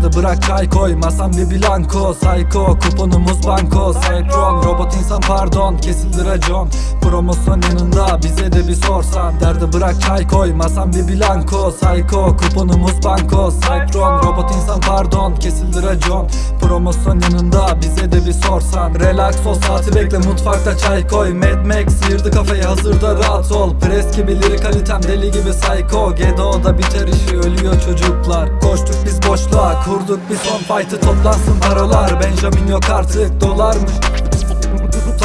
Derdi bırak çay koy masam bir blanko Psycho kuponumuz banko. Cypron robot insan pardon kesildi racon. Promosyon yanında bize de bir sorsan. Derdi bırak çay koy masam bir blanko Psycho kuponumuz banko. Cypron robot insan pardon kesildi racon. Promosyon yanında bize de bir sorsan. Relax ol saati bekle mutfakta çay koy. Mad Max sıyırdı kafayı hazırda rahat ol. Pres gibi lirik kalitem deli gibi psycho. Gedo'da biter işi ölüyor çocuklar. Koştuk biz boşluğa kurduk. Bir son fight'ı toplansın paralar Benjamin yok artık dolarmış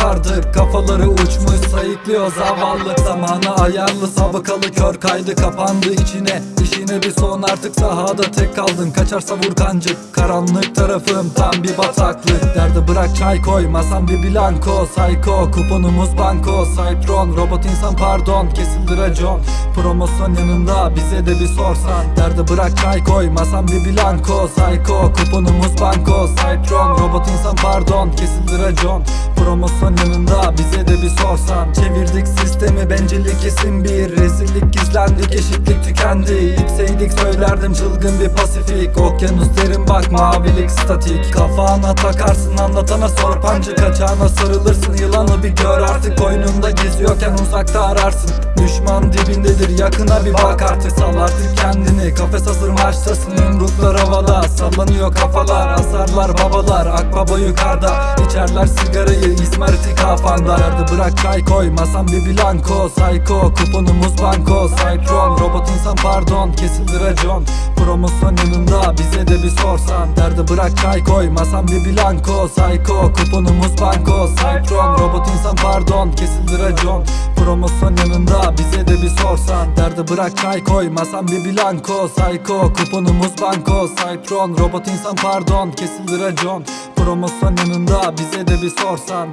tutardık Kafaları uçmuş sayıklıyor zavallı. Zamanı ayarlı sabıkalı kör kaydı kapandı içine. İşine bir son artık sahada tek kaldın. Kaçarsa vur kancık karanlık tarafım tam bir bataklık. Derdi bırak çay koy masam bir blanko Psycho kuponumuz banko. Cypron robot insan pardon kesildi racon Promosyon yanında bize de bir sorsan. Derdi bırak çay koy masam bir blanko Psycho kuponumuz banko. Cypron robot insan pardon kesildi racon Promosyon yanında bize de bir sorsan. Çevirdik sistemi bencillik isim bir. Rezillik gizlendik eşitlik tükendi. İpseydik söylerdim çılgın bir pasifik. Okyanus derin bak mavilik statik. Kafana takarsın anlatana sor. Pancı Kaçağına sarılırsın. Yılanı bir gör artık Koynunda geziyorken uzakta ararsın Düşman dibindedir yakına bir bak artık. Sal artık kendini kafes hazır maçtasın Yumruklar havada. Sallanıyor kafalar Asarlar babalar akbaba yukarıda İçerler sigarayı izmariti kafanda. Derdi bırak çay koy masam bir blanko Psycho kuponumuz banko. Cypron robot insan pardon kesildi racon. Promosyon yanında bize de bir sorsan. Derdi bırak çay koy masam bir blanko Psycho kuponumuz banko. Cypron robot insan pardon kesildi racon. Promosyon yanında bize de bir sorsan Derdi bırak çay koy masam bir blanko Psycho kuponumuz banko. Cypron robot insan pardon kesildi racon Promosyon yanında bize de bir sorsan